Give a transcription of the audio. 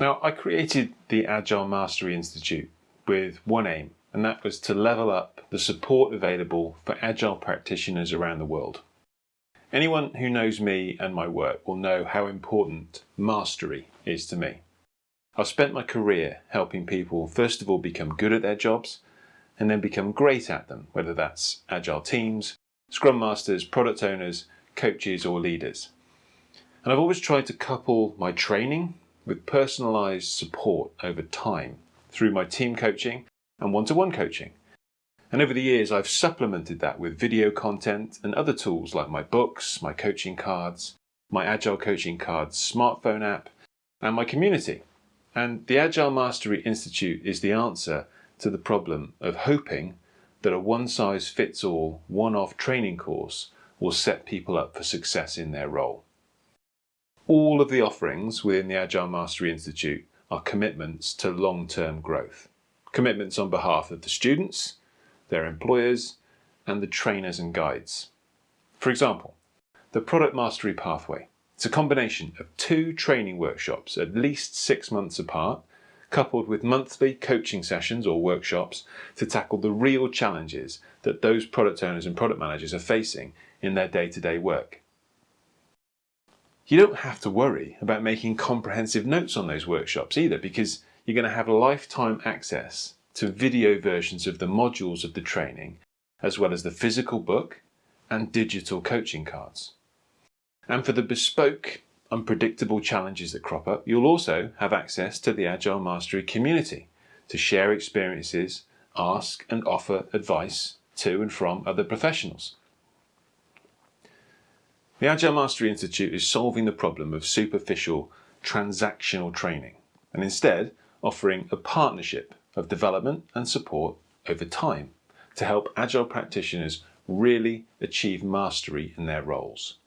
Now, I created the Agile Mastery Institute with one aim, and that was to level up the support available for Agile practitioners around the world. Anyone who knows me and my work will know how important mastery is to me. I've spent my career helping people first of all become good at their jobs and then become great at them, whether that's Agile teams, Scrum Masters, product owners, coaches or leaders. And I've always tried to couple my training with personalized support over time through my team coaching and one-to-one coaching. And over the years, I've supplemented that with video content and other tools like my books, my coaching cards, my Agile Coaching Cards smartphone app, and my community. And the Agile Mastery Institute is the answer to the problem of hoping that a one-size-fits-all, one-off training course will set people up for success in their role. All of the offerings within the Agile Mastery Institute are commitments to long-term growth. Commitments on behalf of the students, their employers, and the trainers and guides. For example, the Product Mastery Pathway. It's a combination of two training workshops at least six months apart, coupled with monthly coaching sessions or workshops to tackle the real challenges that those product owners and product managers are facing in their day-to-day -day work. You don't have to worry about making comprehensive notes on those workshops either because you're going to have lifetime access to video versions of the modules of the training as well as the physical book and digital coaching cards. And for the bespoke, unpredictable challenges that crop up, you'll also have access to the Agile Mastery community to share experiences, ask and offer advice to and from other professionals. The Agile Mastery Institute is solving the problem of superficial transactional training and instead offering a partnership of development and support over time to help Agile practitioners really achieve mastery in their roles.